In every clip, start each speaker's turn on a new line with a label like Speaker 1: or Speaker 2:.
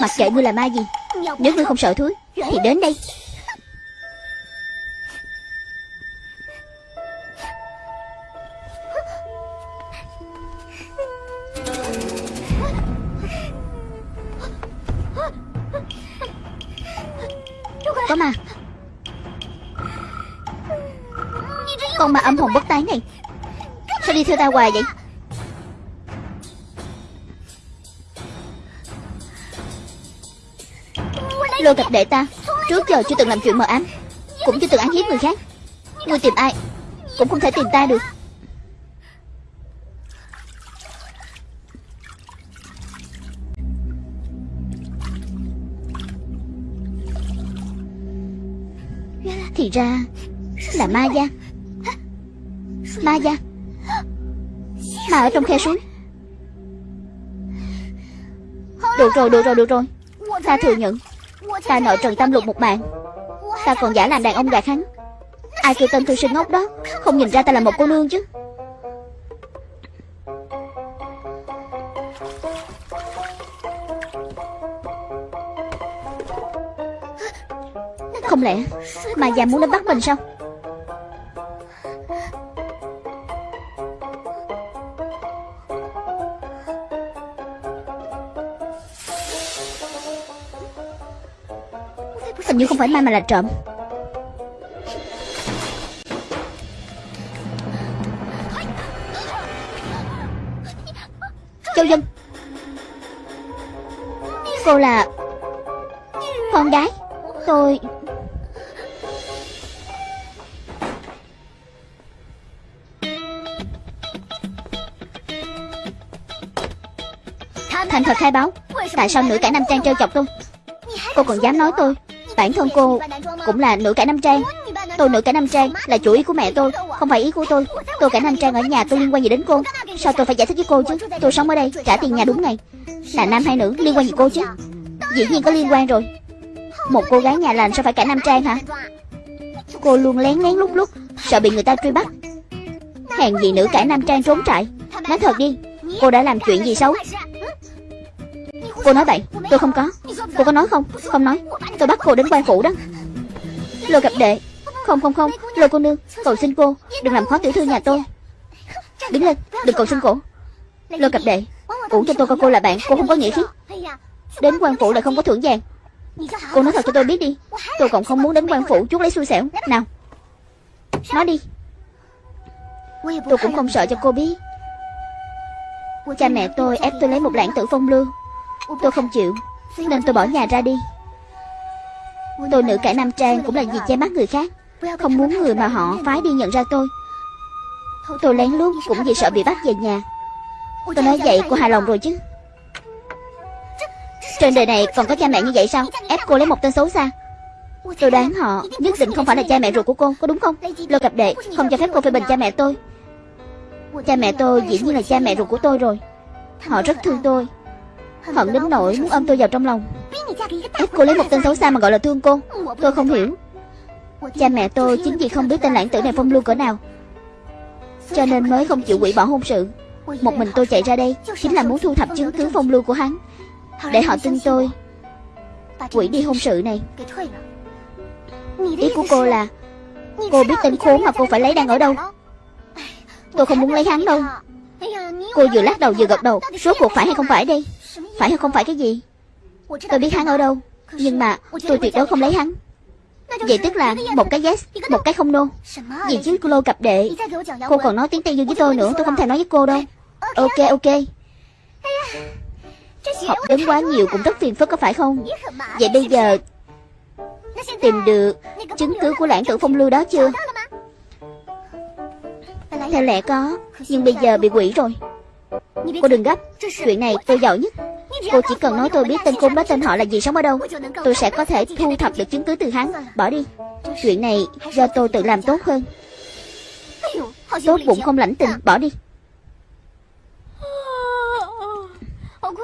Speaker 1: Mặc kệ ngươi là ma gì, Nếu ngươi không sợ thúi Thì đến đây. Có ma. Con ma âm hồn bất tái này, Sao đi theo ta hoài vậy? Lôi gặp đệ ta. Trước giờ chưa từng làm chuyện mờ ám Cũng chưa từng án hiếp người khác. Ngươi tìm ai Cũng không thể tìm ta được. Thì ra Là ma gia. Ma gia. Ma ở trong khe suối. Được rồi, được rồi, được rồi. Ta thừa nhận. Ta nợ Trần Tam Lục một mạng. Ta còn giả làm đàn ông gạt hắn Ai kêu tên thư sinh ngốc đó? Không nhìn ra ta là một cô nương chứ. Không lẽ Mà già muốn đến bắt mình sao? Hình như không phải ma mà là trộm. Châu Dân. Cô là Con gái Tôi. Thành thật khai báo, Tại sao nữ cải nam trang trêu chọc tôi? Cô còn dám nói tôi. Bản thân cô cũng là nữ cải nam trang. Tôi nữ cải nam trang là chủ ý của mẹ tôi Không phải ý của tôi. Tôi cải nam trang ở nhà tôi liên quan gì đến cô? Sao tôi phải giải thích với cô chứ? Tôi sống ở đây trả tiền nhà đúng ngày. Là nam hay nữ liên quan gì cô chứ? Dĩ nhiên có liên quan rồi. Một cô gái nhà lành sao phải cải nam trang hả? Cô luôn lén lén lúc lúc Sợ bị người ta truy bắt. Hèn gì nữ cải nam trang trốn trại. Nói thật đi Cô đã làm chuyện gì xấu? Cô nói vậy, Tôi không có. Cô có nói không? Không nói. Tôi bắt cô đến quan phủ đó. Lôi gặp đệ. Không không không. Lôi cô nương. Cầu xin cô. Đừng làm khó tiểu thư nhà tôi. Đứng lên. Đừng cầu xin cổ. Lôi cặp đệ. Cũng cho tôi coi cô là bạn. Cô không có nghĩa khí Đến quan phủ lại không có thưởng vàng. Cô nói thật cho tôi biết đi. Tôi còn không muốn đến quan phủ. Chút lấy xui xẻo. Nào. Nói đi. Tôi cũng không sợ cho cô biết. Cha mẹ tôi ép tôi lấy một lãng tử phong lưu Tôi không chịu. Nên tôi bỏ nhà ra đi. Tôi nữ cải nam trang cũng là vì che mắt người khác. Không muốn người mà họ phái đi nhận ra tôi. Tôi lén lút cũng vì sợ bị bắt về nhà. Tôi nói vậy cô hài lòng rồi chứ. Trên đời này còn có cha mẹ như vậy sao? Ép cô lấy một tên xấu xa. Tôi đoán họ nhất định không phải là cha mẹ ruột của cô, Có đúng không? Lô cặp đệ không cho phép cô phê bình cha mẹ tôi. Cha mẹ tôi dĩ nhiên là cha mẹ ruột của tôi rồi. Họ rất thương tôi. Hận đến nỗi muốn ôm tôi vào trong lòng Ép cô lấy một tên xấu xa mà gọi là thương cô. Tôi không hiểu. Cha mẹ tôi chính vì không biết tên lãng tử này phong lưu cỡ nào. Cho nên mới không chịu hủy bỏ hôn sự. Một mình tôi chạy ra đây Chính là muốn thu thập chứng cứ phong lưu của hắn. Để họ tin tôi. Quỷ đi hôn sự này. Ý của cô là Cô biết tên khốn mà cô phải lấy đang ở đâu. Tôi không muốn lấy hắn đâu. Cô vừa lắc đầu vừa gật đầu. Số cuộc phải hay không phải? đây phải hay không phải cái gì? Tôi biết hắn ở đâu, Nhưng mà tôi tuyệt đối không lấy hắn. Vậy tức là một cái yes, Một cái không no. Gì chứ cô lô cặp đệ, Cô còn nói tiếng Tây Dương với tôi nữa, Tôi không thể nói với cô đâu. Ok ok. Học đến quá nhiều cũng rất phiền phức, có phải không? Vậy bây giờ Tìm được chứng cứ của lãng tử phong lưu đó chưa? Theo lẽ có, Nhưng bây giờ bị quỷ rồi. Cô đừng gấp. Chuyện này tôi giỏi nhất. Cô chỉ cần nói tôi biết tên khốn đó tên họ là gì sống ở đâu, Tôi sẽ có thể thu thập được chứng cứ từ hắn. Bỏ đi. Chuyện này do tôi tự làm tốt hơn. Tốt bụng không lãnh tình, Bỏ đi.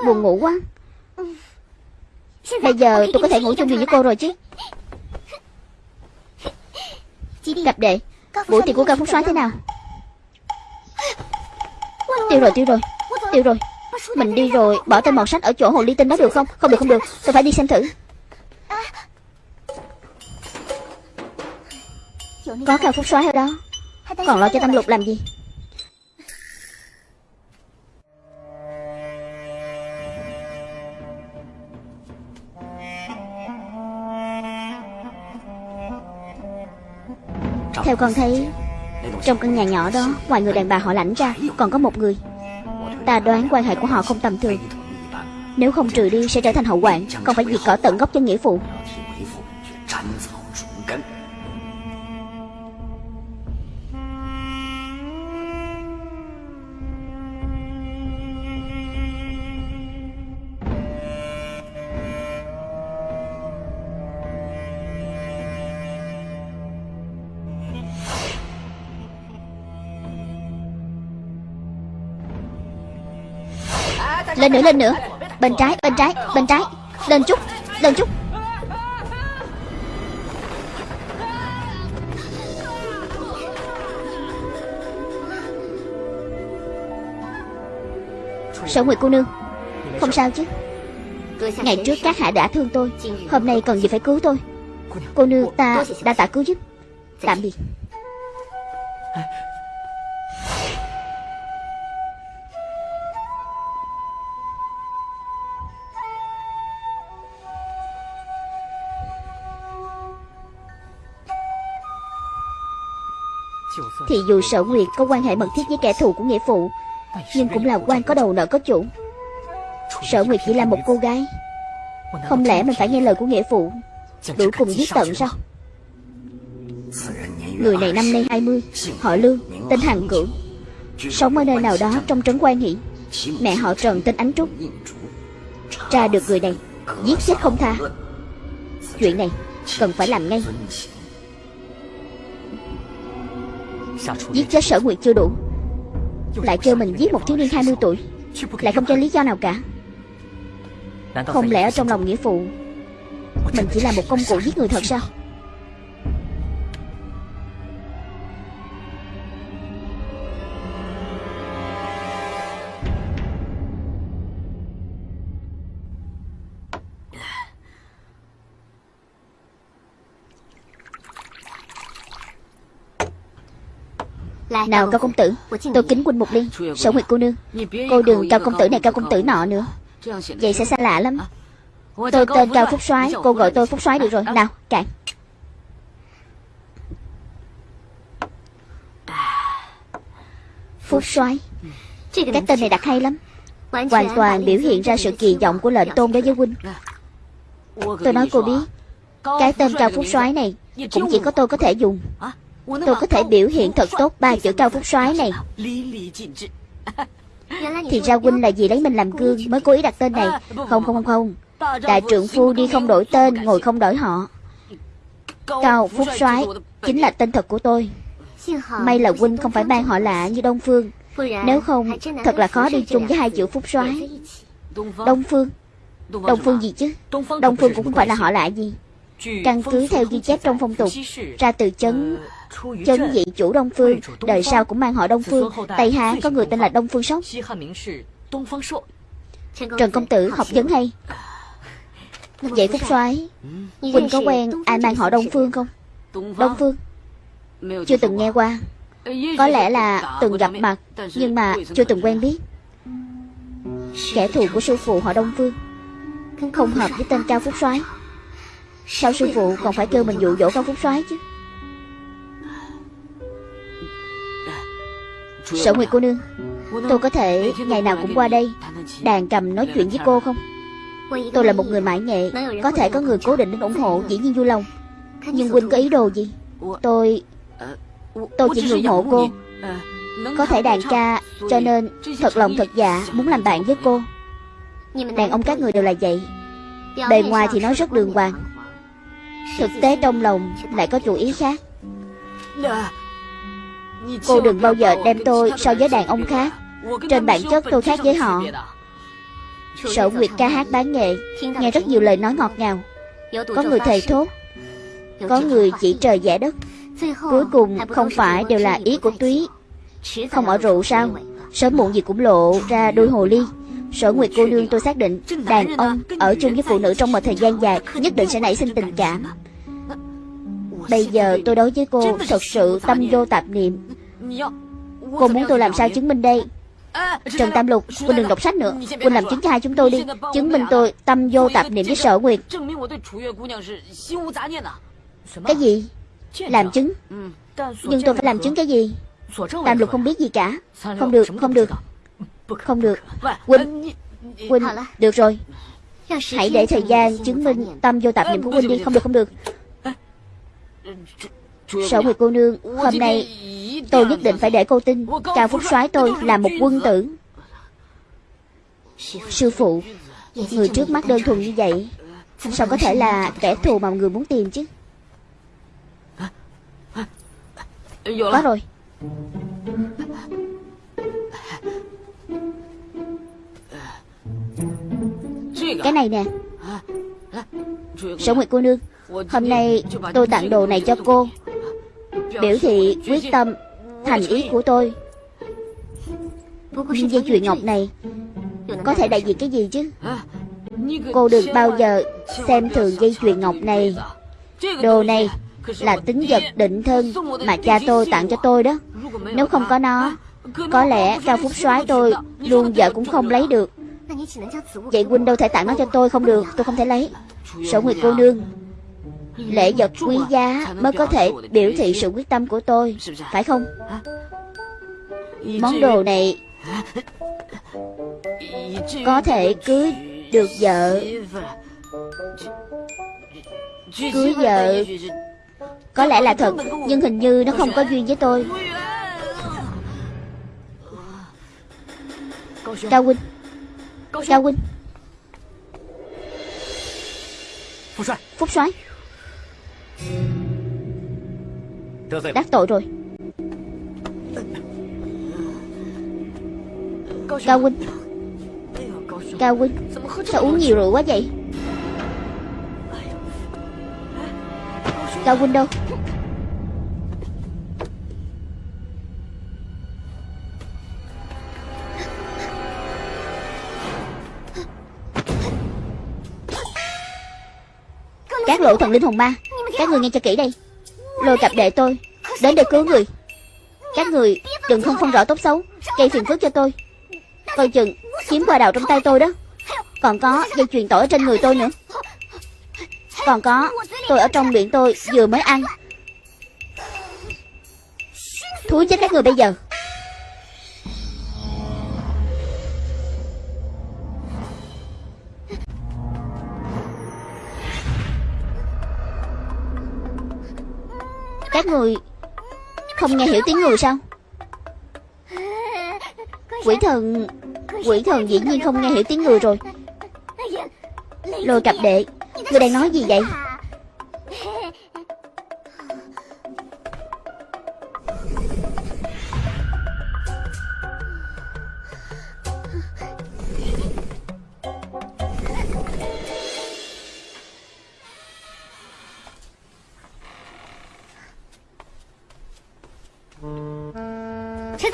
Speaker 1: Buồn ngủ quá. Bây giờ tôi có thể ngủ chung giường với cô rồi chứ. Cặp đệ. Buổi tiệc của ca phúc soái thế nào? Tiêu rồi tiêu rồi. Tiêu rồi. Mình đi rồi, Bỏ tên mọt sách ở chỗ hồ ly tinh đó được không? Không được không được. Tôi phải đi xem thử. Có cao phúc xoáy ở đó. Còn lo cho Tâm Lục làm gì? Theo con thấy, Trong căn nhà nhỏ đó, Ngoài người đàn bà họ lãnh ra, Còn có một người. Ta đoán quan hệ của họ không tầm thường. Nếu không trừ đi, sẽ trở thành hậu quản Không phải diệt cỏ tận gốc cho nghĩa phụ Lên nữa lên nữa. Bên trái bên trái bên trái. Lên chút lên chút. Sở Nguyệt cô nương. Không sao chứ. Ngày trước các hạ đã thương tôi. Hôm nay cần gì phải cứu tôi. Cô nương ta đã tạ cứu giúp. Tạm biệt. Thì dù sở nguyệt có quan hệ mật thiết với kẻ thù của nghĩa phụ, Nhưng cũng là quan có đầu nợ có chủ. Sở nguyệt chỉ là một cô gái. Không lẽ mình phải nghe lời của nghĩa phụ? Đuổi cùng giết tận sao? Người này năm nay 20 Họ Lương, Tên Hằng Cửu. Sống ở nơi nào đó trong trấn quan hỷ, Mẹ họ Trần tên Ánh Trúc. Tra được người này, Giết chết không tha. Chuyện này cần phải làm ngay. Giết chết sở nguyệt chưa đủ. Lại kêu mình giết một thiếu niên 20 tuổi. Lại không cho lý do nào cả. Không lẽ ở trong lòng nghĩa phụ Mình chỉ là một công cụ giết người thật sao Nào cao công tử Tôi kính huynh một ly Sở Nguyệt cô nương. Cô đừng cao công tử này cao công tử nọ nữa. Vậy sẽ xa lạ lắm. Tôi tên Cao Phúc soái Cô gọi tôi Phúc soái được rồi. Nào cạn Phúc soái. Cái tên này đặt hay lắm. Hoàn toàn biểu hiện ra sự kỳ vọng của lệnh tôn đối với huynh Tôi nói cô biết Cái tên Cao Phúc soái này Cũng chỉ có tôi có thể dùng Tôi có thể biểu hiện thật tốt ba chữ cao phúc soái này. Thì ra huynh là gì lấy mình làm gương Mới cố ý đặt tên này. Không không không không. Đại trượng phu đi không đổi tên Ngồi không đổi họ. Cao phúc soái Chính là tên thật của tôi. May là huynh không phải mang họ lạ như Đông Phương. Nếu không Thật là khó đi chung với hai chữ phúc soái. Đông Phương. Đông Phương. Gì chứ? Đông Phương cũng không phải là họ lạ gì? Căn cứ theo ghi chép trong phong tục. Ra từ chấn Chân dị chủ Đông Phương Đời sau cũng mang họ Đông Phương. Tây Hán có người tên là Đông Phương Sóc Trần Công Tử học vấn hay. Vậy Phúc soái. Quỳnh có quen ai mang họ Đông Phương không? Đông Phương. Chưa từng nghe qua. Có lẽ là từng gặp mặt Nhưng mà chưa từng quen biết. Kẻ thù của sư phụ họ Đông Phương. Không hợp với tên Cao Phúc soái. Sao sư phụ còn phải kêu mình dụ dỗ Cao Phúc soái chứ Sở Nguyệt cô nương, Tôi có thể ngày nào cũng qua đây, Đàn cầm nói chuyện với cô không? Tôi là một người mãi nghệ Có thể có người cố định đến ủng hộ Dĩ nhiên vui lòng. Nhưng Huynh có ý đồ gì? Tôi Tôi chỉ ủng hộ cô. Có thể đàn ca, Cho nên thật lòng thật dạ Muốn làm bạn với cô. Đàn ông các người đều là vậy. Bề ngoài thì nói rất đường hoàng. Thực tế trong lòng lại có chủ ý khác. Cô đừng bao giờ đem tôi so với đàn ông khác. Trên bản chất tôi khác với họ. Sở Nguyệt ca hát bán nghệ, Nghe rất nhiều lời nói ngọt ngào. Có người thầy thốt, Có người chỉ trời giả đất. Cuối cùng không phải đều là ý của túy. Không ở rượu sao? Sớm muộn gì cũng lộ ra đôi hồ ly. Sở Nguyệt cô nương tôi xác định, Đàn ông ở chung với phụ nữ trong một thời gian dài Nhất định sẽ nảy sinh tình cảm. Bây giờ tôi đối với cô Thật sự tâm vô tạp niệm. Cô muốn tôi làm sao chứng minh đây? Trần Tam Lục Quân đừng đọc sách nữa. Quân làm chứng cho hai chúng tôi đi. Chứng minh tôi tâm vô tạp niệm với sở nguyệt. Cái gì? Làm chứng? Nhưng tôi phải làm chứng cái gì? Tam Lục không biết gì cả. Không được không được. Không được. Quân Quân Được rồi. Hãy để thời gian chứng minh tâm vô tạp niệm của Huynh đi. Không được không được. Sở Nguyệt cô nương, Hôm nay tôi nhất định phải để cô tin. Cao Phúc soái tôi là một quân tử. Sư phụ, Người trước mắt đơn thuần như vậy, Sao có thể là kẻ thù mà người muốn tìm chứ? Có rồi. Cái này nè. Sở Nguyệt cô nương, Hôm nay tôi tặng đồ này cho cô. Biểu thị quyết tâm Thành ý của tôi. Nhưng dây chuyền ngọc này Có thể đại diện cái gì chứ? Cô đừng bao giờ Xem thường dây chuyền ngọc này. Đồ này Là tính vật định thân Mà cha tôi tặng cho tôi đó. Nếu không có nó, Có lẽ Cao Phúc soái tôi Luôn vợ cũng không lấy được. Vậy huynh đâu thể tặng nó cho tôi không được, Tôi không thể lấy. Sổ Nguyệt cô nương Lễ vật quý giá mới có thể biểu thị sự quyết tâm của tôi Phải không? Món đồ này Có thể cưới được vợ. Cưới vợ. Có lẽ là thật Nhưng hình như nó không có duyên với tôi. Cao huynh. Cao huynh. Phúc soái Đắc tội rồi. Cao huynh. Cao huynh Sao uống nhiều rượu quá vậy? Cao huynh đâu? Các lộ thần linh hồn ma. Các người nghe cho kỹ đây. Lôi cặp đệ tôi Đến để cứu người. Các người đừng không phân rõ tốt xấu, Gây phiền phức cho tôi. Coi chừng chiếm qua đào trong tay tôi đó. Còn có dây chuyền tỏi ở trên người tôi nữa. Còn có, Tôi ở trong miệng tôi vừa mới ăn. Thúi chết các người bây giờ. Các người không nghe hiểu tiếng người sao? Quỷ thần Quỷ thần dĩ nhiên không nghe hiểu tiếng người rồi. Lôi cặp đệ, Người đang nói gì vậy?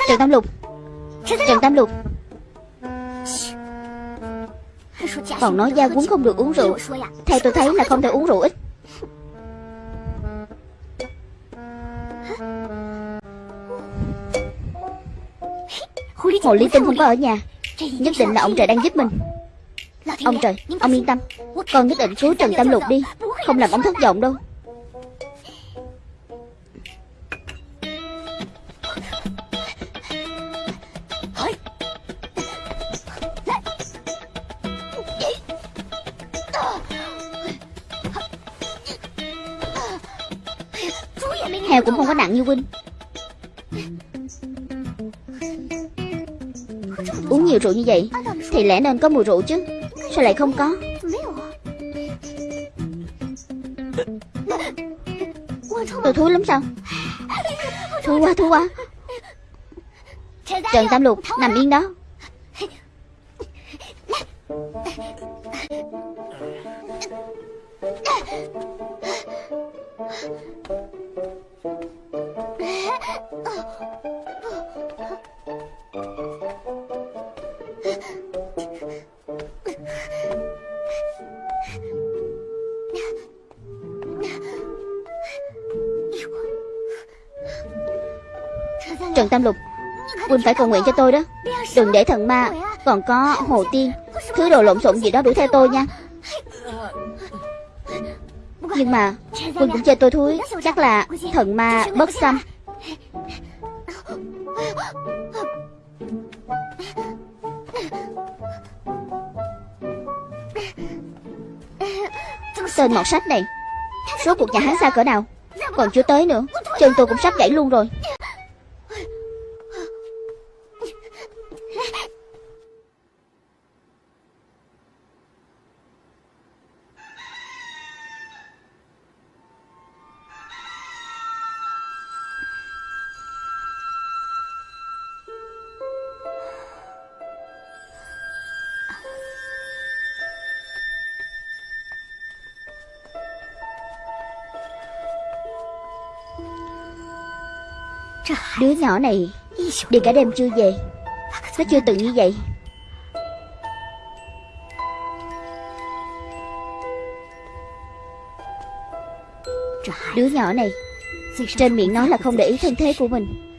Speaker 1: Trần Tam Lục. Trần Tam Lục. Còn nói gia quấn không được uống rượu. Theo tôi thấy là không thể uống rượu ít. Hồ Lý Tinh không có ở nhà. Nhất định là ông trời đang giúp mình. Ông trời, ông yên tâm. Con nhất định cứu Trần Tam Lục đi. Không làm ông thất vọng đâu như vậy, Thì lẽ nên có mùi rượu chứ? Sao lại không có? Tôi thúi lắm sao? Thúi quá thúi quá. Trần Tam Lục, nằm yên đó. Trần Tam Lục. Huynh phải cầu nguyện cho tôi đó. Đừng để thần ma Còn có hồ tiên, Thứ đồ lộn xộn gì đó đuổi theo tôi nha. Nhưng mà Huynh cũng chơi tôi thúi, Chắc là thần ma bất xâm. Tên mọt sách này Số cuộc nhà hắn xa cỡ nào? Còn chưa tới nữa, Chân tôi cũng sắp gãy luôn rồi. Nhỏ này. Đi cả đêm chưa về. Nó chưa từng như vậy. Đứa nhỏ này, Trên miệng nói là không để ý thân thế của mình.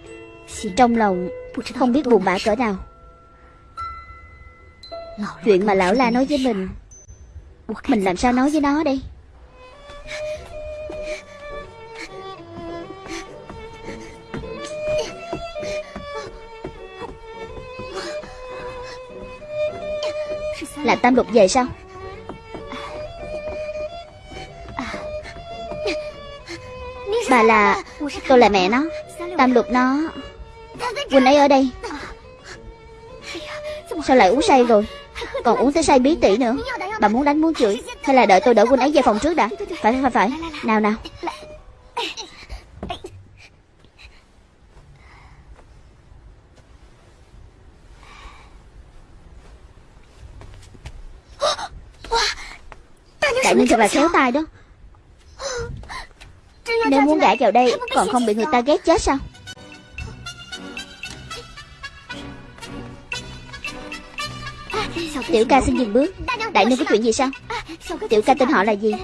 Speaker 1: Trong lòng, Không biết buồn bã cỡ nào. Chuyện mà lão la nói với mình Mình làm sao nói với nó đây? Là Tam Lục về sao? Bà là Tôi là mẹ nó. Tam Lục nó Quỳnh ấy ở đây. Sao lại uống say rồi? Còn uống tới say bí tỉ nữa. Bà muốn đánh muốn chửi. Hay là đợi tôi đỡ Quỳnh ấy về phòng trước đã? Phải phải phải. Nào nào Đại Ninh thật đó. Nếu muốn gả vào đây Còn không bị người ta ghét chết sao? Tiểu ca xin dừng bước. Đại Ninh có chuyện gì sao? Tiểu ca tên họ là gì?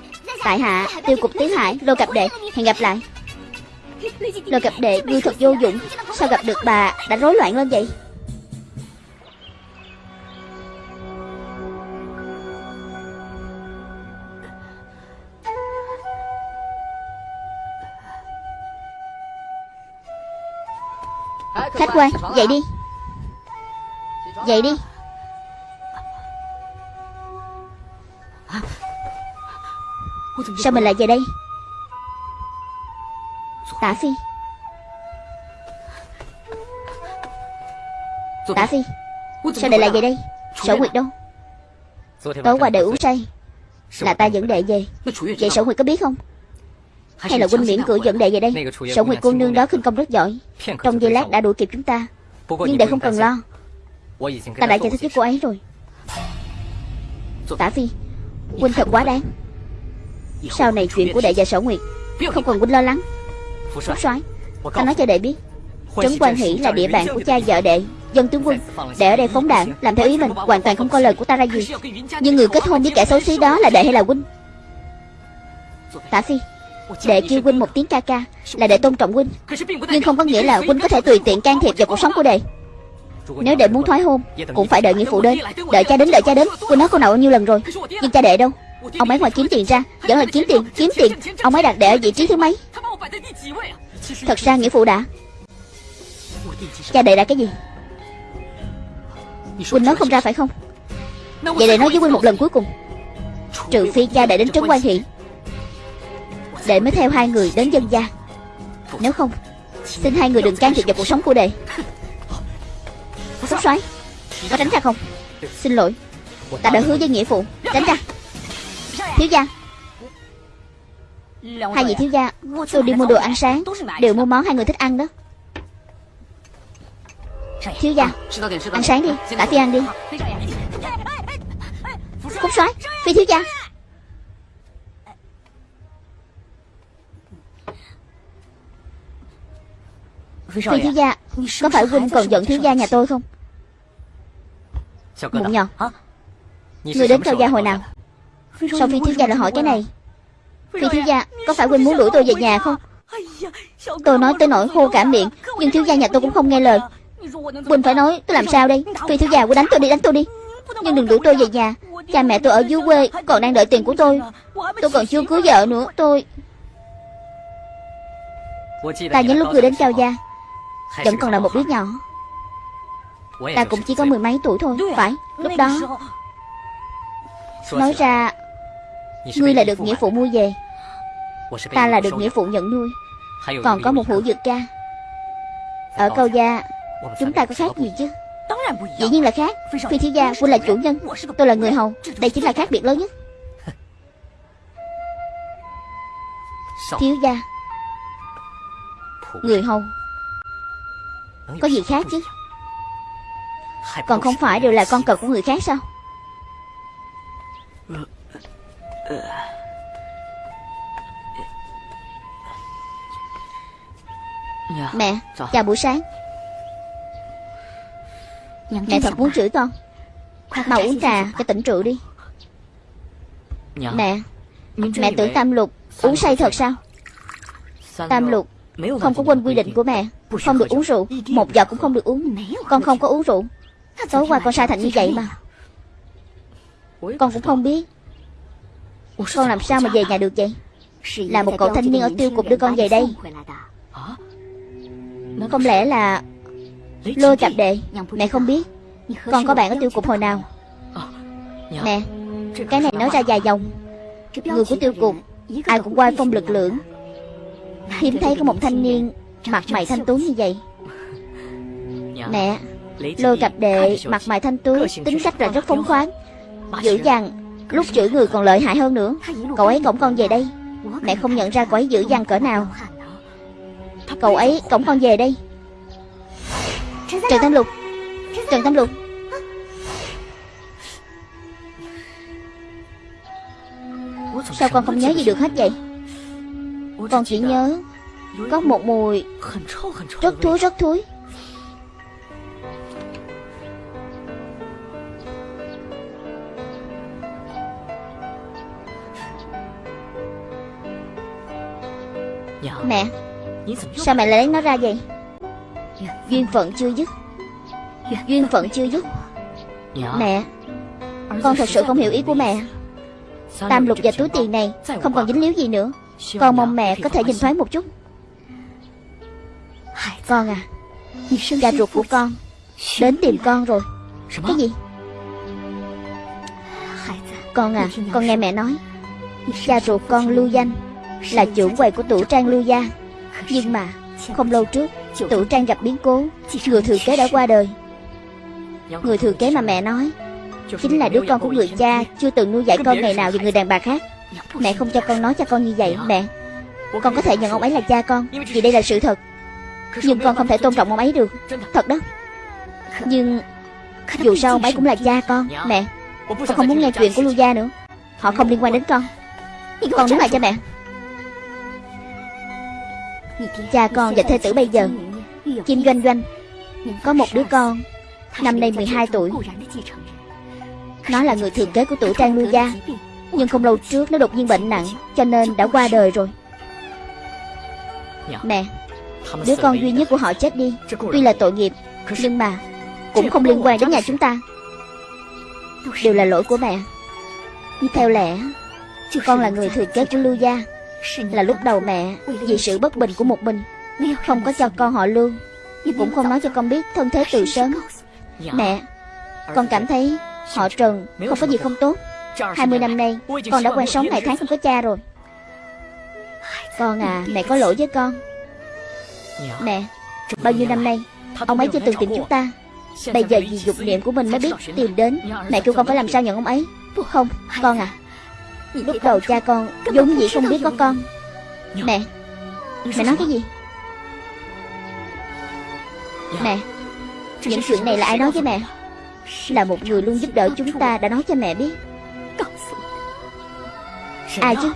Speaker 1: Tại hạ tiêu cục tiến hải Lô cặp đệ Hẹn gặp lại. Lô cặp đệ ngươi thật vô dụng. Sao gặp được bà đã rối loạn lên vậy Khách Dậy đi. Dậy đi. Sao mình lại về đây? Tả Phi. Tả Phi, Sao đệ lại về đây? Sở Nguyệt đâu? Tối qua đợi uống say. Là ta dẫn đệ về. Vậy Sở Nguyệt có biết không? Hay là huynh miễn cưỡi dẫn đệ về đây Sở Nguyệt cô nương đó khinh công rất giỏi Trong giây lát đã đuổi kịp chúng ta Nhưng đệ không cần lo Ta đã giải thích với cô ấy rồi Tả Phi Huynh thật quá đáng Sau này chuyện của đệ và Sở Nguyệt Không cần huynh lo lắng Phúc soái Ta nói cho đệ biết Trấn Quan Hỷ là địa bàn của cha vợ đệ Dân tướng quân Đệ ở đây phóng đạn Làm theo ý mình Hoàn toàn không coi lời của ta ra gì Nhưng người kết hôn với kẻ xấu xí đó là đệ hay là huynh Tả Phi Đệ kêu huynh một tiếng ca ca Là để tôn trọng huynh. Nhưng không có nghĩa là huynh có thể tùy tiện can thiệp vào cuộc sống của đệ. Nếu đệ muốn thoái hôn, Cũng phải đợi nghĩa phụ đến. Đợi cha đến, đợi cha đến. Huynh nói câu nào bao nhiêu lần rồi? Nhưng cha đệ đâu? Ông ấy ngoài kiếm tiền ra. Vẫn là kiếm tiền kiếm tiền. Ông ấy đặt đệ ở vị trí thứ mấy? Thật ra nghĩa phụ đã. Cha đệ đã cái gì? Huynh nói không ra phải không? Vậy đệ nói với huynh một lần cuối cùng. Trừ phi cha đệ đến trấn quan thị. Đệ mới theo hai người đến dân gia Nếu không, Xin hai người đừng can thiệp vào cuộc sống của đệ. Phúc soái Có tránh ra không? Xin lỗi, Ta đã hứa với nghĩa phụ. Tránh ra. Thiếu gia. Hai vị thiếu gia, Tôi đi mua đồ ăn sáng, Đều mua món hai người thích ăn đó. Thiếu gia, Ăn sáng đi, Tả phi ăn đi. Phúc soái Phi thiếu gia. Phi thiếu gia Có phải huynh còn giận thiếu gia nhà tôi không? Mụn nhỏ Người đến cao gia hồi nào? Sao phi thiếu gia lại hỏi cái này? Phi thiếu gia Có phải huynh muốn đuổi tôi về nhà không? Tôi nói tới nỗi hô cả miệng Nhưng thiếu gia nhà tôi cũng không nghe lời. Quỳnh phải nói tôi làm sao đây? Phi thiếu gia của đánh tôi đi đánh tôi đi. Nhưng đừng đuổi tôi về nhà. Cha mẹ tôi ở dưới quê còn đang đợi tiền của tôi. Tôi còn chưa cưới vợ nữa Tôi Ta nhớ lúc vừa đến Cao Gia Vẫn còn là một đứa nhỏ. Ta cũng chỉ có mười mấy tuổi thôi Phải Lúc đó. Nói ra Ngươi là được nghĩa phụ mua về. Ta là được nghĩa phụ nhận nuôi. Còn có một hữu dược ca. Ở Cao Gia Chúng ta có khác gì chứ? Dĩ nhiên là khác. Phi thiếu gia Huynh là chủ nhân. Tôi là người hầu. Đây chính là khác biệt lớn nhất. Thiếu gia. Người hầu có gì khác chứ? Còn không phải đều là con cờ của người khác sao? Mẹ, Chào buổi sáng. Mẹ thật muốn chửi con. Mau uống trà cho tỉnh rượu đi. Mẹ Mẹ tưởng Tam Lục uống say thật sao? Tam Lục không có quên quy định của mẹ. Không được uống rượu. Một giọt cũng không được uống. Con không có uống rượu. Tối qua con sai thành như vậy mà. Con cũng không biết. Con làm sao mà về nhà được vậy? Là một cậu thanh niên ở tiêu cục đưa con về đây. Không lẽ là Lôi cặp đệ? Mẹ không biết. Con có bạn ở tiêu cục hồi nào? Mẹ, Cái này nói ra dài dòng. Người của tiêu cục, Ai cũng quay phong lực lượng. Hiếm thấy có một thanh niên Mặt mày thanh tú như vậy. Mẹ Lôi cặp đệ mặt mày thanh tú Tính cách là rất phóng khoáng. Dữ dằn Lúc chửi người còn lợi hại hơn nữa. Cậu ấy cổng con về đây. Mẹ không nhận ra cậu ấy dữ dằn cỡ nào. Cậu ấy cổng con về đây. Trần Tam Lục Trần Tam Lục Sao con không nhớ gì được hết vậy Con chỉ nhớ Có một mùi Rất thúi rất thúi. Mẹ Sao mẹ lại lấy nó ra vậy? Duyên phận chưa dứt. Duyên phận chưa dứt. Mẹ Con thật sự không hiểu ý của mẹ. Tam lục và túi tiền này Không còn dính líu gì nữa Con mong mẹ có thể nhìn thoáng một chút. Con à Cha ruột của con Đến tìm con rồi. Cái gì? Con à Con nghe mẹ nói Cha ruột con lưu danh Là trưởng quầy của tủ trang lưu gia. Nhưng mà Không lâu trước Tủ trang gặp biến cố. Người thừa kế đã qua đời. Người thừa kế mà mẹ nói Chính là đứa con của người cha Chưa từng nuôi dạy con ngày nào vì người đàn bà khác Mẹ không cho con nói cho con như vậy Mẹ. Con có thể nhận ông ấy là cha con Vì đây là sự thật. Nhưng con không thể tôn trọng ông ấy được. Thật đó. Nhưng Dù sao ông ấy cũng là cha con Mẹ. Con không muốn nghe chuyện của Lưu Gia nữa. Họ không liên quan đến con. Con đứng lại cho mẹ. Cha con và thê tử bây giờ Kim Doanh Doanh Có một đứa con Năm nay 12 tuổi. Nó là người thừa kế của tuổi Trang Lưu Gia Nhưng không lâu trước nó đột nhiên bệnh nặng Cho nên đã qua đời rồi. Mẹ Đứa con duy nhất của họ chết đi. Tuy là tội nghiệp Nhưng mà Cũng không liên quan đến nhà chúng ta. Đều là lỗi của mẹ. Theo lẽ Con là người thừa kế của Lưu Gia. Là lúc đầu mẹ Vì sự bất bình của một mình Không có cho con họ Lưu. Cũng không nói cho con biết thân thế từ sớm. Mẹ Con cảm thấy họ Trần Không có gì không tốt 20 năm nay Con đã quen sống ngày tháng không có cha rồi. Con à Mẹ có lỗi với con. Mẹ Bao nhiêu năm nay Ông ấy chưa từng tìm chúng ta. Bây giờ vì dục niệm của mình mới biết tìm đến. Mẹ kêu con phải làm sao nhận ông ấy. Không Con à Lúc đầu cha con vốn dĩ không biết có con. Mẹ Mẹ nói cái gì? Mẹ Những chuyện này là ai nói với mẹ? Là một người luôn giúp đỡ chúng ta đã nói cho mẹ biết Ai chứ.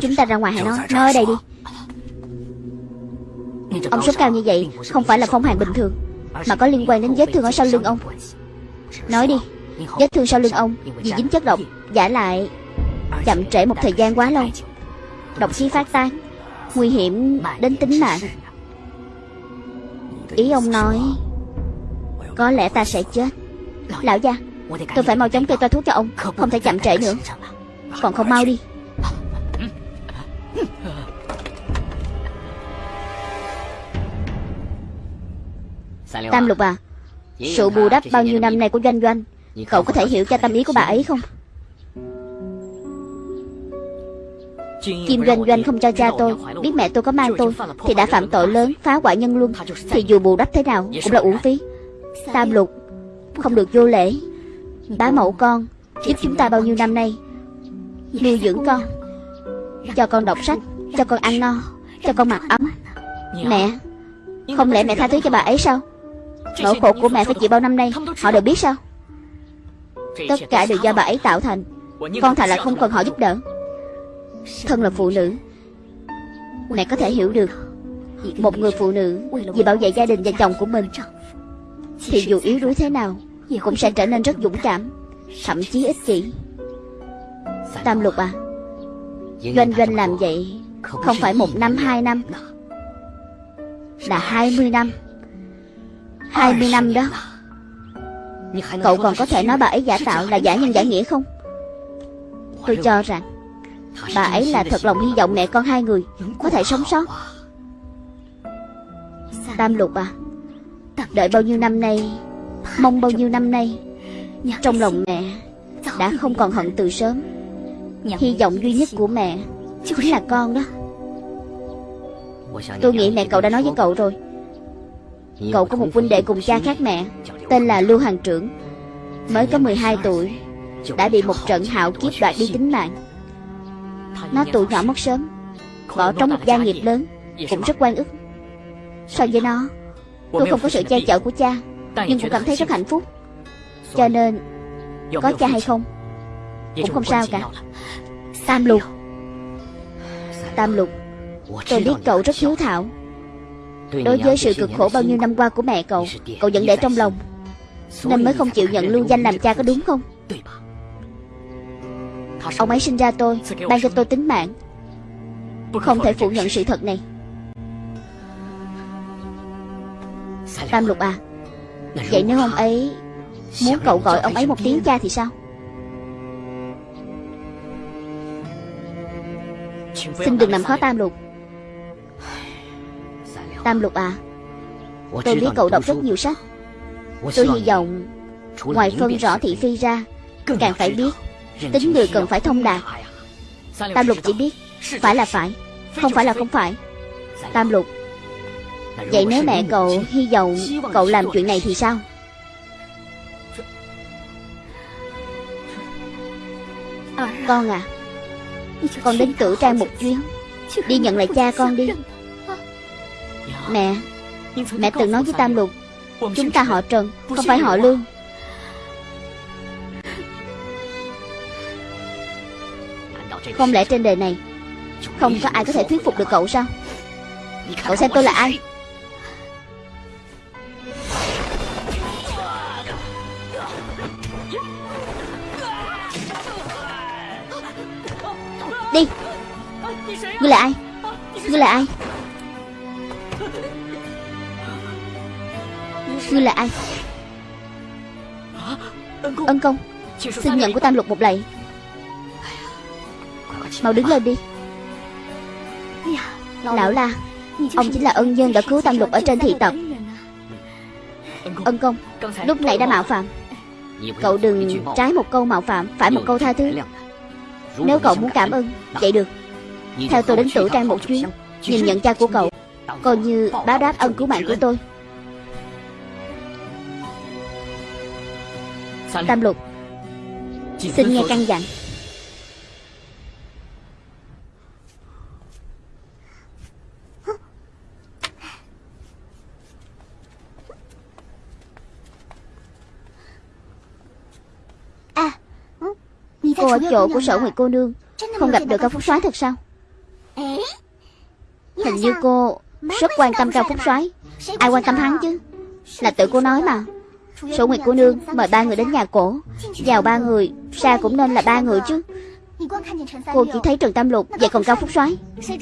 Speaker 1: Chúng ta ra ngoài hãy nói ở đây đi. Ông sốt cao như vậy Không phải là phong hàn bình thường Mà có liên quan đến vết thương ở sau lưng ông. Nói đi Vết thương sau lưng ông Vì dính chất độc Giả lại Chậm trễ một thời gian quá lâu. Độc khí phát tán Nguy hiểm đến tính mạng. Ý ông nói Có lẽ ta sẽ chết. Lão gia Tôi phải mau chóng kê toa thuốc cho ông Không thể chậm trễ nữa. Còn không mau đi. Tam Lục à Sự bù đắp bao nhiêu năm nay của Doanh Doanh Cậu có thể hiểu cho tâm ý của bà ấy không? Kim Doanh Doanh không cho cha tôi Biết mẹ tôi có mang tôi Thì đã phạm tội lớn phá hoại nhân luân Thì dù bù đắp thế nào cũng là uổng phí. Tam Lục Không được vô lễ. Bá mẫu con Giúp chúng ta bao nhiêu năm nay? Nuôi dưỡng con Cho con đọc sách Cho con ăn no Cho con mặc ấm Mẹ Không lẽ mẹ tha thứ cho bà ấy sao? Nỗi khổ của mẹ phải chịu bao năm nay Họ đều biết sao Tất cả đều do bà ấy tạo thành. Con thà là không cần họ giúp đỡ. Thân là phụ nữ Mẹ có thể hiểu được. Một người phụ nữ Vì bảo vệ gia đình và chồng của mình Thì dù yếu đuối thế nào Cũng sẽ trở nên rất dũng cảm Thậm chí ích kỷ. Tam lục à Doanh doanh làm vậy Không phải một năm hai năm Là hai mươi năm. Hai mươi năm đó Cậu còn có thể nói bà ấy giả tạo là giả nhân giả nghĩa không? Tôi cho rằng Bà ấy là thật lòng hy vọng mẹ con hai người Có thể sống sót. Tam lục à Đợi bao nhiêu năm nay Mong bao nhiêu năm nay Trong lòng mẹ Đã không còn hận từ sớm. Hy vọng duy nhất của mẹ Chính là con đó. Tôi nghĩ mẹ cậu đã nói với cậu rồi Cậu có một huynh đệ cùng cha khác mẹ Tên là Lưu Hàng Trưởng. Mới có 12 tuổi Đã bị một trận hạo kiếp đoạt đi tính mạng. Nó tuổi nhỏ mất sớm Bỏ trống một gia nghiệp lớn Cũng rất quan ức. So với nó Tôi không có sự che chở của cha Nhưng cũng cảm thấy rất hạnh phúc. Cho nên Có cha hay không Cũng không sao cả. Tam lục. Tam lục Tôi biết cậu rất hiếu thảo Đối với sự cực khổ bao nhiêu năm qua của mẹ cậu Cậu vẫn để trong lòng. Nên mới không chịu nhận lưu danh làm cha có đúng không? Ông ấy sinh ra tôi Ban cho tôi tính mạng. Không thể phủ nhận sự thật này. Tam lục à Vậy nếu ông ấy Muốn cậu gọi ông ấy một tiếng cha thì sao? Xin đừng làm khó Tam lục Tam lục à? Tôi biết cậu đọc rất nhiều sách. Tôi hy vọng Ngoài phân rõ thị phi ra, Càng phải biết Tính người cần phải thông đạt. Tam lục chỉ biết, Phải là phải, Không phải là không phải. Tam lục, Vậy nếu mẹ cậu hy vọng cậu làm chuyện này thì sao? Con à Con đến tử trang một chuyến. Đi nhận lại cha con đi. Mẹ Mẹ từng nói với Tam Lục Chúng ta họ Trần Không phải họ Lương. Không lẽ trên đời này Không có ai có thể thuyết phục được cậu sao? Cậu xem tôi là ai Xin nhận của Tam Lục một lạy. Mau đứng lên đi. Lão la Ông chính là ân nhân đã cứu Tam Lục ở trên thị tộc. Ân công Lúc nãy đã mạo phạm. Cậu đừng trái một câu mạo phạm Phải một câu tha thứ. Nếu cậu muốn cảm ơn. Vậy được. Theo tôi đến tử trang một chuyến Nhìn nhận cha của cậu Coi như báo đáp ân cứu mạng của tôi. Tam lục Xin nghe căn dặn. Cô ở chỗ của sở Nguyệt cô nương. Không gặp được cao phúc soái thật sao? Hình như cô rất quan tâm Cao Phúc soái. Ai quan tâm hắn chứ? Là tự cô nói mà Số Nguyệt cô nương, mời ba người đến nhà cổ. Vào ba người, Ra cũng nên là ba người chứ. Cô chỉ thấy Trần Tam Lục Vậy còn Cao Phúc soái.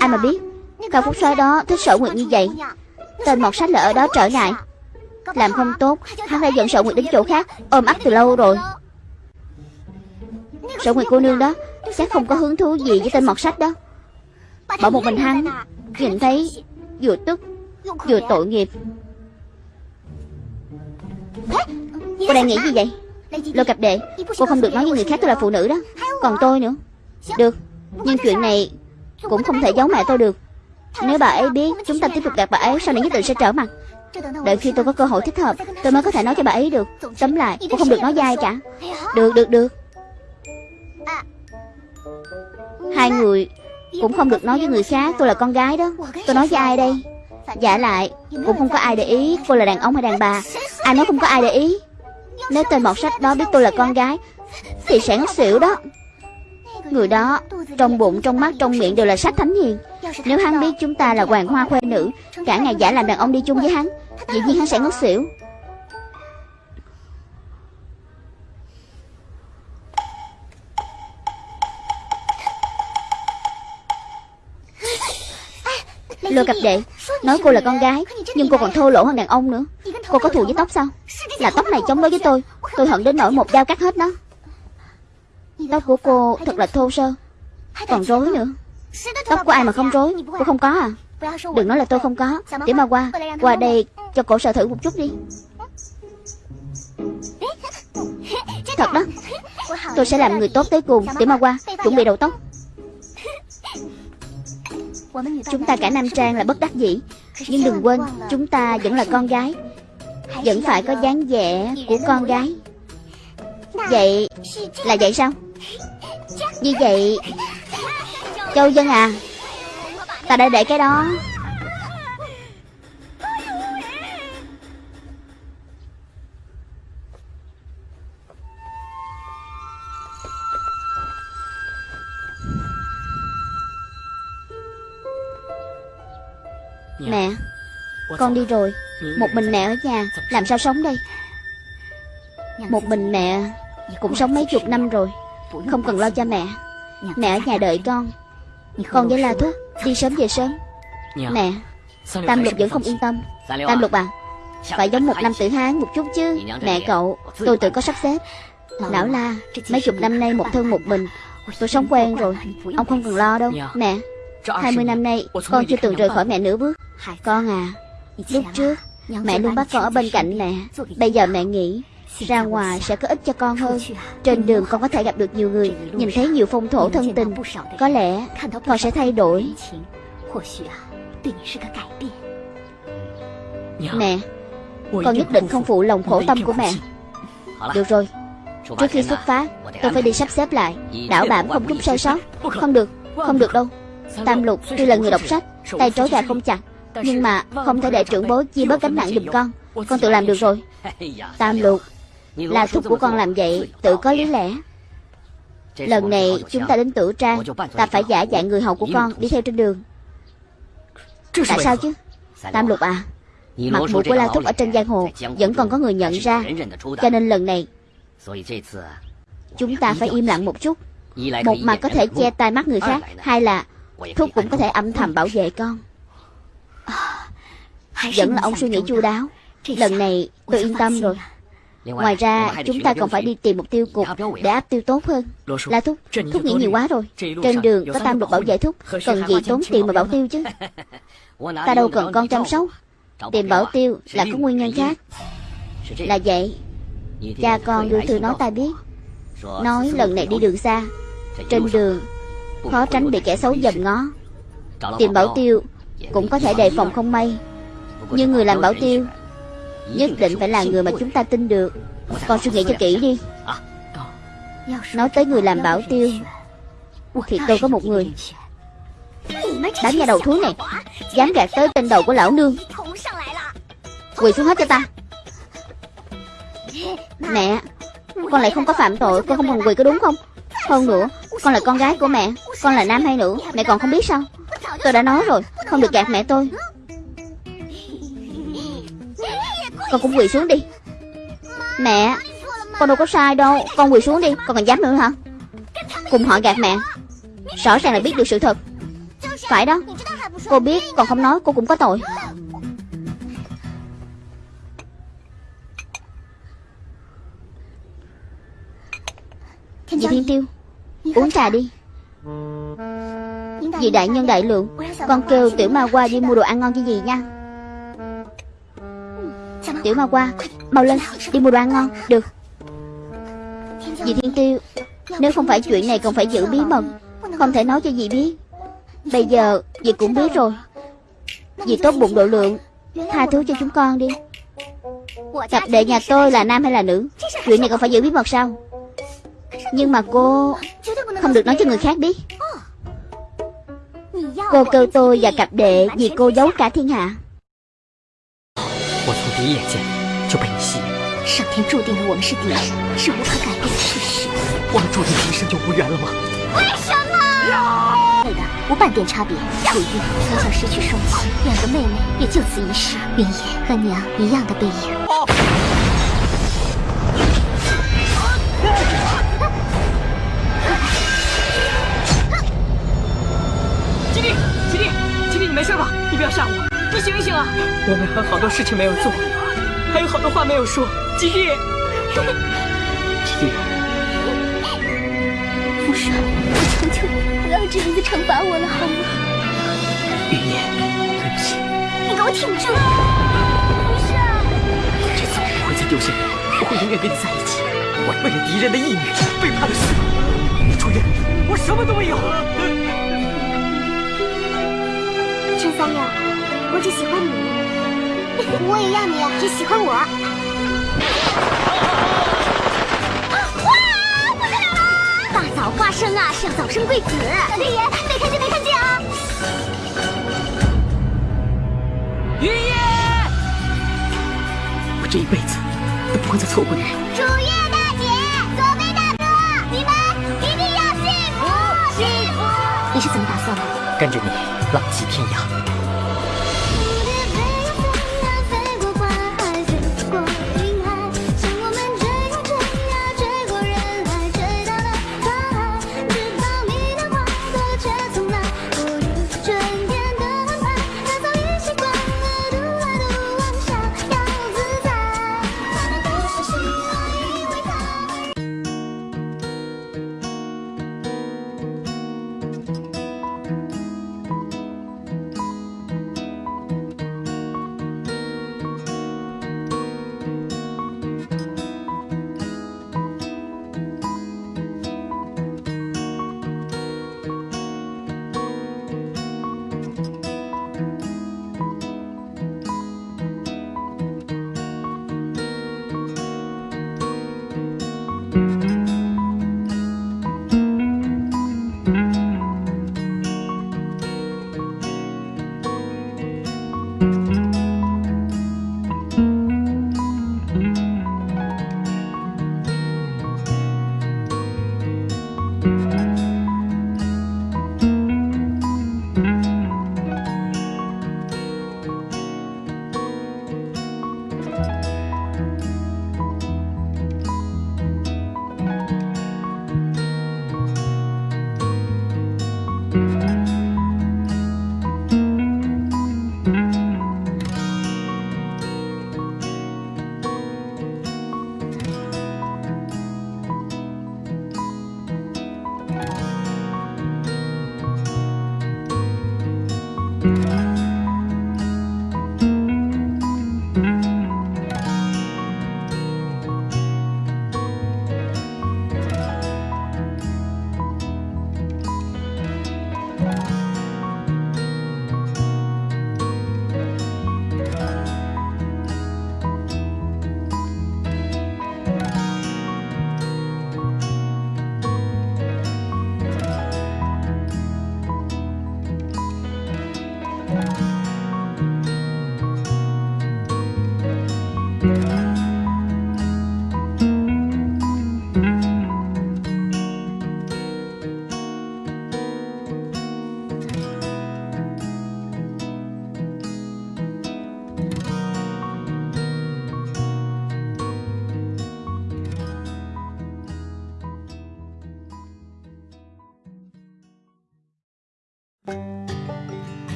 Speaker 1: Ai mà biết, Cao Phúc soái đó thích sở Nguyệt như vậy. Tên mọt sách là ở đó trở ngại. Làm không tốt, Hắn đã dẫn sở Nguyệt đến chỗ khác, Ôm ấp từ lâu rồi. Sở Nguyệt cô nương đó, Chắc không có hứng thú gì với tên mọt sách đó. Bỏ một mình hắn, Nhìn thấy vừa tức, Vừa tội nghiệp. Cô đang nghĩ gì vậy? Lôi cặp đệ Cô không được nói với người khác tôi là phụ nữ đó. Còn tôi nữa. Được. Nhưng chuyện này Cũng không thể giấu mẹ tôi được. Nếu bà ấy biết Chúng ta tiếp tục gặp bà ấy Sau này nhất định sẽ trở mặt. Đợi khi tôi có cơ hội thích hợp Tôi mới có thể nói cho bà ấy được. Tóm lại Cô không được nói với ai cả. Được được được. Hai người Cũng không được nói với người khác Tôi là con gái đó. Tôi nói với ai đây Giả lại Cũng không có ai để ý Cô là đàn ông hay đàn bà. Ai nói không có ai để ý. Nếu tên bọt sách đó biết tôi là con gái Thì sẽ ngất xỉu đó. Người đó Trong bụng, trong mắt, trong miệng đều là sách thánh hiền. Nếu hắn biết chúng ta là hoàng hoa khoe nữ Cả ngày giả làm đàn ông đi chung với hắn Dĩ nhiên hắn sẽ ngất xỉu. Lôi cặp đệ Nói cô là con gái Nhưng cô còn thô lỗ hơn đàn ông nữa. Cô có thù với tóc sao? Là tóc này chống đối với tôi. Tôi hận đến nỗi một dao cắt hết nó. Tóc của cô thật là thô sơ. Còn rối nữa. Tóc của ai mà không rối? Cô không có à? Đừng nói là tôi không có. Tiểu ma qua Qua đây cho cổ sợ thử một chút đi. Thật đó. Tôi sẽ làm người tốt tới cùng. Tiểu ma qua Chuẩn bị đầu tóc Chúng ta cả Nam Trang là bất đắc dĩ, Nhưng đừng quên, Chúng ta vẫn là con gái. Vẫn phải có dáng vẻ của con gái. Vậy Là vậy sao? Như vậy, Châu Dân à Ta đã để cái đó. Mẹ Con đi rồi. Một mình mẹ ở nhà Làm sao sống đây? Một mình mẹ Cũng sống mấy chục năm rồi Không cần lo cho mẹ. Mẹ ở nhà đợi con. Con với La Thúc Đi sớm về sớm. Mẹ Tam Lục vẫn không yên tâm. Tam Lục à Phải giống một năm tử hán một chút chứ. Mẹ cậu Tôi tự có sắp xếp. Lão La Mấy chục năm nay một thân một mình. Tôi sống quen rồi Ông không cần lo đâu. Mẹ 20 năm nay Con chưa từng rời khỏi mẹ nửa bước. Con à Lúc trước Mẹ luôn bắt con ở bên cạnh mẹ. Bây giờ mẹ nghĩ ra ngoài sẽ có ích cho con hơn. Trên đường con có thể gặp được nhiều người Nhìn thấy nhiều phong thổ thân tình. Có lẽ con sẽ thay đổi. Mẹ Con nhất định không phụ lòng khổ tâm của mẹ. Được rồi. Trước khi xuất phát Tôi phải đi sắp xếp lại. Đảo bảm không chút sai sót. Không được Không được đâu Tam lục tuy là người đọc sách, Tay trói gà không chặt, Nhưng mà không thể để trưởng bối chia bớt gánh nặng giùm con. Con tự làm được rồi. Tam lục Là thúc của con làm vậy, Tự có lý lẽ. Lần này chúng ta đến tử trang, Ta phải giả dạng người hầu của con Đi theo trên đường. Tại sao chứ? Tam lục à Mặt mũi của La Thúc ở trên giang hồ Vẫn còn có người nhận ra, Cho nên lần này Chúng ta phải im lặng một chút, Một mặt có thể che tai mắt người khác, Hai là Thúc cũng có thể âm thầm bảo vệ con. Vẫn là ông suy nghĩ chu đáo. Lần này tôi yên tâm rồi. Ngoài ra chúng ta còn phải đi tìm một tiêu cục Để áp tiêu tốt hơn. La Thúc Thúc nghĩ nhiều quá rồi. Trên đường có tam lục bảo vệ Thúc Cần gì tốn tiền mà bảo tiêu chứ? Ta đâu cần con chăm sóc. Tìm bảo tiêu là có nguyên nhân khác. Là vậy Cha con đưa thư nói ta biết. Nói lần này đi đường xa. Trên đường Khó tránh bị kẻ xấu dầm ngó. Tìm bảo tiêu Cũng có thể đề phòng không may. Nhưng người làm bảo tiêu Nhất định phải là người mà chúng ta tin được. Con suy nghĩ cho kỹ đi. Nói tới người làm bảo tiêu Thì tôi có một người. Đám nhà đầu thú này Dám gạt tới tên đầu của lão nương. Quỳ xuống hết cho ta. Mẹ, Con lại không có phạm tội, Con không cần quỳ có đúng không? Hơn nữa con là con gái của mẹ, Con là nam hay nữ, Mẹ còn không biết sao? Tôi đã nói rồi, Không được gạt mẹ tôi. Con cũng quỳ xuống đi. Mẹ, Con đâu có sai đâu, Con quỳ xuống đi, Con còn dám nữa hả? Cùng họ gạt mẹ. Rõ ràng là biết được sự thật. Phải đó, Cô biết, còn không nói cô cũng có tội. Dì Thiên Tiêu Uống trà đi. Dì đại nhân đại lượng, Con kêu tiểu ma qua đi mua đồ ăn ngon cho gì nha. Tiểu ma qua, Mau lên, đi mua đồ ăn ngon, Được. Dì Thiên Tiêu, Nếu không phải chuyện này còn phải giữ bí mật, Không thể nói cho dì biết. Bây giờ dì cũng biết rồi. Dì tốt bụng độ lượng, Tha thứ cho chúng con đi. Cặp đệ nhà tôi là nam hay là nữ? Chuyện này còn phải giữ bí mật sao? nhưng mà cô không được nói cho người khác biết. cô kêu tôi và cặp đệ vì cô giấu cả thiên hạ.
Speaker 2: 我从第一眼见就被你吸引了。
Speaker 3: 上天注定了我们是敌人，是无法改变的事实。
Speaker 2: 我们注定今生就无缘了吗？为什么？
Speaker 3: 对的，无半点差别。楚玉从小失去双亲，两个妹妹也就此离世。明言和娘一样的背影。
Speaker 2: 利，吉弟，吉弟，你没事吧？你不要吓我，你醒一醒啊！我们还有好多事情没有做，还有好多话没有说。吉弟，吉弟，
Speaker 3: 父上，我求求你，不要这样子惩罚我了，好吗？
Speaker 2: 云野，对不起，
Speaker 3: 你给我挺住！父上，
Speaker 2: 这次我不会再丢下你，我会永远跟你在一起。我为了敌人的义女，背叛了师傅。楚月，我什么都没有。
Speaker 3: 陈三爷，我只喜欢你，我也要你只喜欢我。大早花生啊，是要早生贵子。老天爷，没看见没看见啊！
Speaker 2: 云野，我这一辈子都不会再错过你。
Speaker 3: 楚月大姐，左飞大哥，你们一定要幸福幸福！你是怎么打算的？
Speaker 2: 跟着你浪迹天涯。